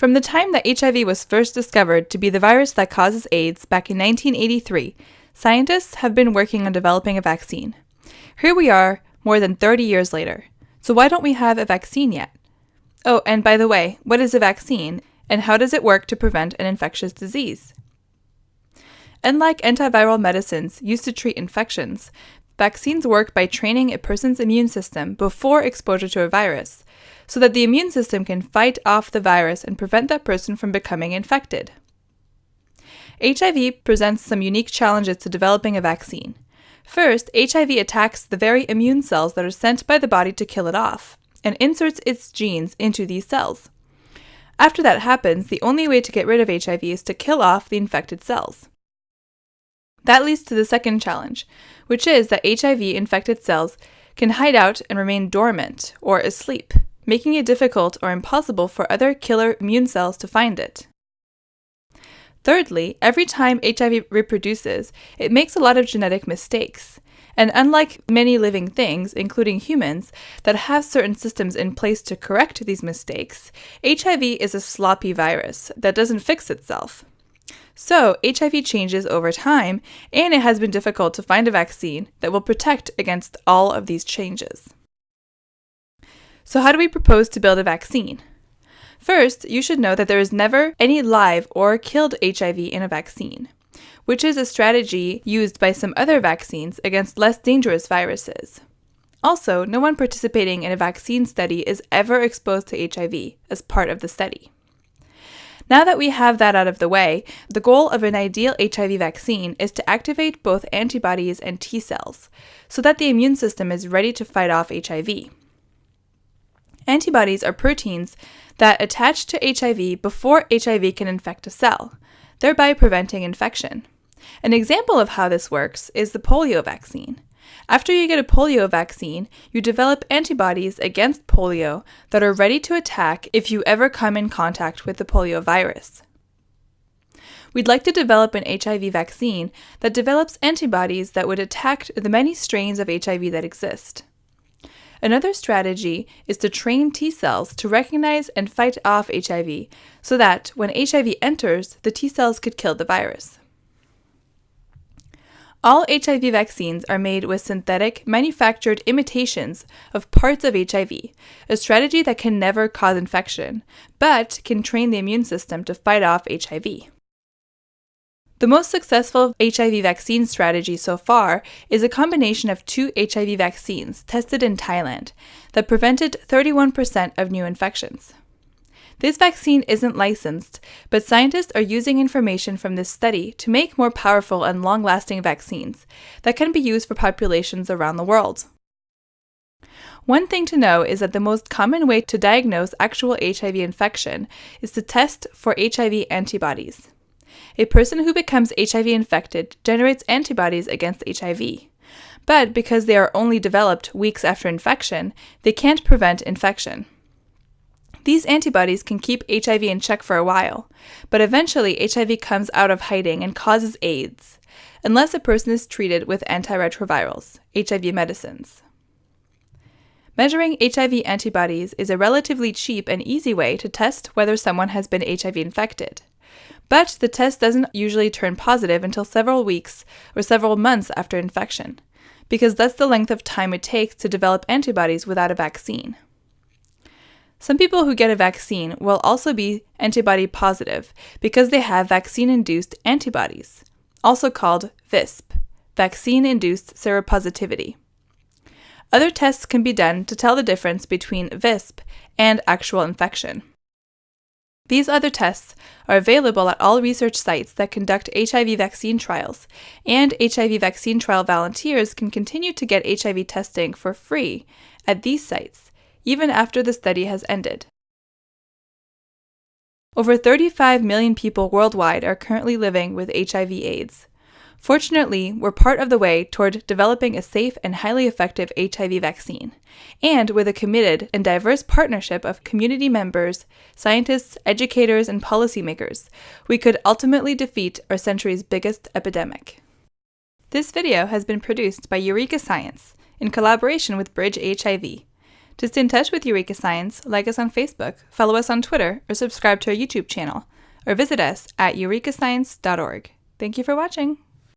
From the time that HIV was first discovered to be the virus that causes AIDS back in 1983, scientists have been working on developing a vaccine. Here we are, more than 30 years later. So why don't we have a vaccine yet? Oh, and by the way, what is a vaccine, and how does it work to prevent an infectious disease? Unlike antiviral medicines used to treat infections, vaccines work by training a person's immune system before exposure to a virus so that the immune system can fight off the virus and prevent that person from becoming infected. HIV presents some unique challenges to developing a vaccine. First, HIV attacks the very immune cells that are sent by the body to kill it off, and inserts its genes into these cells. After that happens, the only way to get rid of HIV is to kill off the infected cells. That leads to the second challenge, which is that HIV infected cells can hide out and remain dormant or asleep, making it difficult or impossible for other killer immune cells to find it. Thirdly, every time HIV reproduces, it makes a lot of genetic mistakes. And unlike many living things, including humans, that have certain systems in place to correct these mistakes, HIV is a sloppy virus that doesn't fix itself. So, HIV changes over time, and it has been difficult to find a vaccine that will protect against all of these changes. So, how do we propose to build a vaccine? First, you should know that there is never any live or killed HIV in a vaccine, which is a strategy used by some other vaccines against less dangerous viruses. Also, no one participating in a vaccine study is ever exposed to HIV as part of the study. Now that we have that out of the way, the goal of an ideal HIV vaccine is to activate both antibodies and T cells so that the immune system is ready to fight off HIV. Antibodies are proteins that attach to HIV before HIV can infect a cell, thereby preventing infection. An example of how this works is the polio vaccine. After you get a polio vaccine, you develop antibodies against polio that are ready to attack if you ever come in contact with the polio virus. We'd like to develop an HIV vaccine that develops antibodies that would attack the many strains of HIV that exist. Another strategy is to train T cells to recognize and fight off HIV so that when HIV enters, the T cells could kill the virus. All HIV vaccines are made with synthetic, manufactured imitations of parts of HIV, a strategy that can never cause infection, but can train the immune system to fight off HIV. The most successful HIV vaccine strategy so far is a combination of two HIV vaccines tested in Thailand that prevented 31% of new infections. This vaccine isn't licensed, but scientists are using information from this study to make more powerful and long lasting vaccines that can be used for populations around the world. One thing to know is that the most common way to diagnose actual HIV infection is to test for HIV antibodies. A person who becomes HIV infected generates antibodies against HIV. But because they are only developed weeks after infection, they can't prevent infection. These antibodies can keep HIV in check for a while, but eventually HIV comes out of hiding and causes AIDS, unless a person is treated with antiretrovirals, HIV medicines. Measuring HIV antibodies is a relatively cheap and easy way to test whether someone has been HIV infected. But the test doesn't usually turn positive until several weeks or several months after infection, because that's the length of time it takes to develop antibodies without a vaccine. Some people who get a vaccine will also be antibody positive because they have vaccine induced antibodies, also called VISP, vaccine induced seropositivity. Other tests can be done to tell the difference between VISP and actual infection. These other tests are available at all research sites that conduct HIV vaccine trials, and HIV vaccine trial volunteers can continue to get HIV testing for free at these sites, even after the study has ended. Over 35 million people worldwide are currently living with HIV/AIDS. Fortunately, we're part of the way toward developing a safe and highly effective HIV vaccine, and with a committed and diverse partnership of community members, scientists, educators, and policymakers, we could ultimately defeat our century's biggest epidemic. This video has been produced by Eureka Science in collaboration with Bridge HIV. To stay in touch with Eureka Science, like us on Facebook, follow us on Twitter, or subscribe to our YouTube channel, or visit us at eurekascience.org. Thank you for watching.